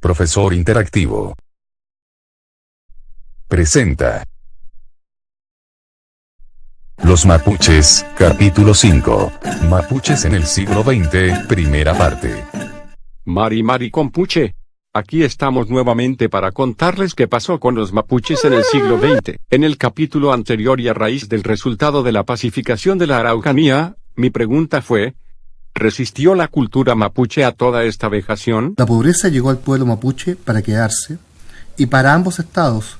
profesor interactivo. Presenta. Los mapuches, capítulo 5. Mapuches en el siglo XX, primera parte. Mari Mari Compuche. Aquí estamos nuevamente para contarles qué pasó con los mapuches en el siglo XX. En el capítulo anterior y a raíz del resultado de la pacificación de la Araucanía, mi pregunta fue, ¿resistió la cultura mapuche a toda esta vejación? La pobreza llegó al pueblo mapuche para quedarse, y para ambos estados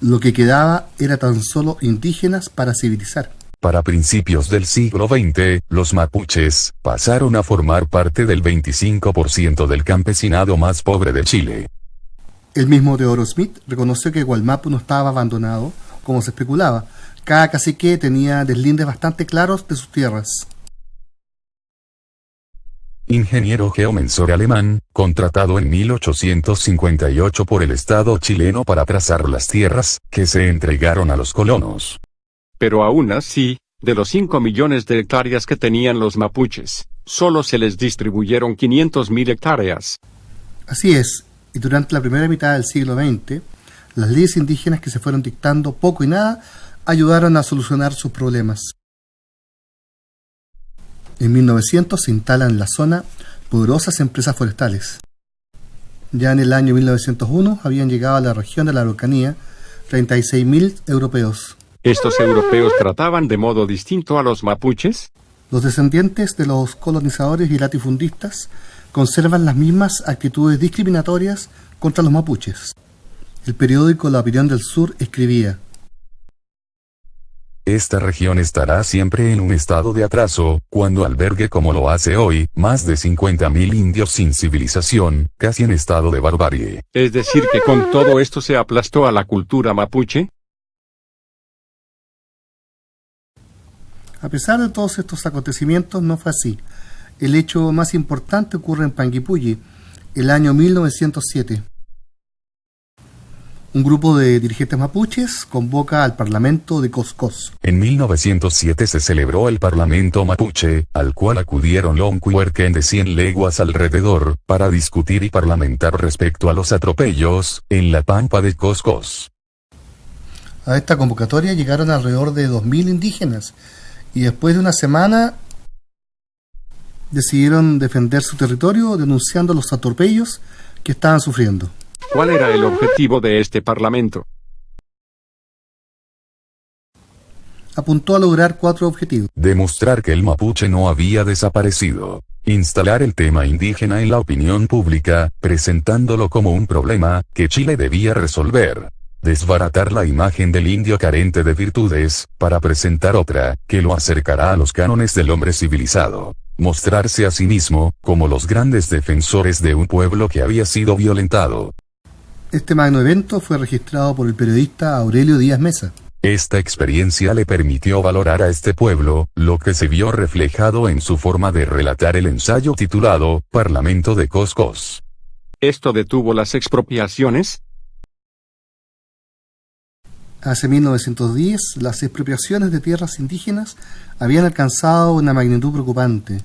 lo que quedaba era tan solo indígenas para civilizar. Para principios del siglo XX, los mapuches pasaron a formar parte del 25% del campesinado más pobre de Chile. El mismo Teodoro Smith reconoció que Gualmapu no estaba abandonado, como se especulaba. Cada cacique tenía deslindes bastante claros de sus tierras. Ingeniero geomensor alemán, contratado en 1858 por el Estado chileno para trazar las tierras que se entregaron a los colonos. Pero aún así, de los 5 millones de hectáreas que tenían los mapuches, solo se les distribuyeron 500.000 hectáreas. Así es, y durante la primera mitad del siglo XX, las leyes indígenas que se fueron dictando poco y nada ayudaron a solucionar sus problemas. En 1900 se instalan en la zona poderosas empresas forestales. Ya en el año 1901 habían llegado a la región de la Araucanía 36.000 europeos. ¿Estos europeos trataban de modo distinto a los mapuches? Los descendientes de los colonizadores y latifundistas conservan las mismas actitudes discriminatorias contra los mapuches. El periódico La Opinión del Sur escribía Esta región estará siempre en un estado de atraso, cuando albergue como lo hace hoy, más de 50.000 indios sin civilización, casi en estado de barbarie. Es decir que con todo esto se aplastó a la cultura mapuche? A pesar de todos estos acontecimientos, no fue así. El hecho más importante ocurre en Panguipulli, el año 1907. Un grupo de dirigentes mapuches convoca al Parlamento de Coscos. En 1907 se celebró el Parlamento mapuche, al cual acudieron Loncuerquen de 100 leguas alrededor, para discutir y parlamentar respecto a los atropellos, en la pampa de Coscos. A esta convocatoria llegaron alrededor de 2.000 indígenas, y después de una semana decidieron defender su territorio denunciando los atropellos que estaban sufriendo. ¿Cuál era el objetivo de este parlamento? Apuntó a lograr cuatro objetivos. Demostrar que el mapuche no había desaparecido. Instalar el tema indígena en la opinión pública, presentándolo como un problema que Chile debía resolver desbaratar la imagen del indio carente de virtudes, para presentar otra, que lo acercará a los cánones del hombre civilizado. Mostrarse a sí mismo, como los grandes defensores de un pueblo que había sido violentado. Este magno evento fue registrado por el periodista Aurelio Díaz Mesa. Esta experiencia le permitió valorar a este pueblo, lo que se vio reflejado en su forma de relatar el ensayo titulado, Parlamento de Coscos. ¿Esto detuvo las expropiaciones? Hace 1910, las expropiaciones de tierras indígenas habían alcanzado una magnitud preocupante.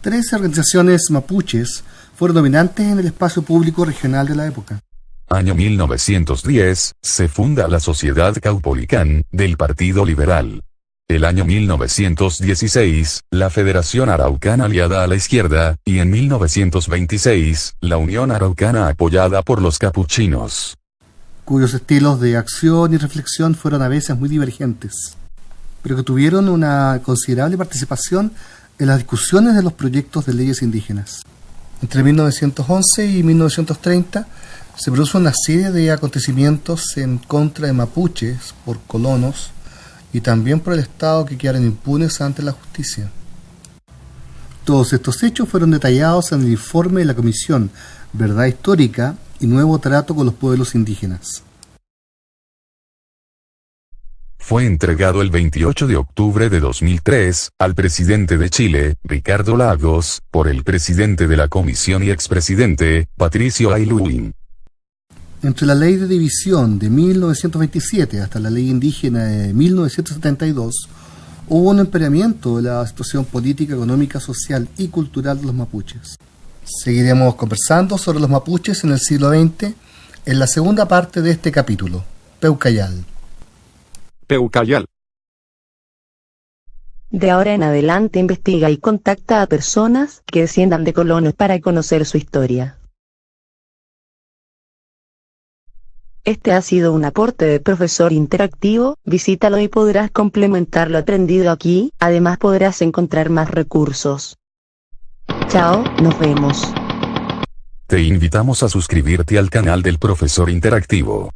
Tres organizaciones mapuches fueron dominantes en el espacio público regional de la época. Año 1910, se funda la Sociedad Caupolicán, del Partido Liberal. El año 1916, la Federación Araucana aliada a la izquierda, y en 1926, la Unión Araucana apoyada por los capuchinos cuyos estilos de acción y reflexión fueron a veces muy divergentes, pero que tuvieron una considerable participación en las discusiones de los proyectos de leyes indígenas. Entre 1911 y 1930 se produjo una serie de acontecimientos en contra de mapuches por colonos y también por el Estado que quedaron impunes ante la justicia. Todos estos hechos fueron detallados en el informe de la Comisión Verdad Histórica y nuevo trato con los pueblos indígenas. Fue entregado el 28 de octubre de 2003 al presidente de Chile, Ricardo Lagos, por el presidente de la comisión y expresidente, Patricio Aylwin. Entre la ley de división de 1927 hasta la ley indígena de 1972, hubo un empeoramiento de la situación política, económica, social y cultural de los mapuches. Seguiremos conversando sobre los mapuches en el siglo XX en la segunda parte de este capítulo, Peucayal. Peucayal. De ahora en adelante investiga y contacta a personas que desciendan de colonos para conocer su historia. Este ha sido un aporte de profesor interactivo, visítalo y podrás complementar lo aprendido aquí, además podrás encontrar más recursos. Chao, nos vemos. Te invitamos a suscribirte al canal del profesor interactivo.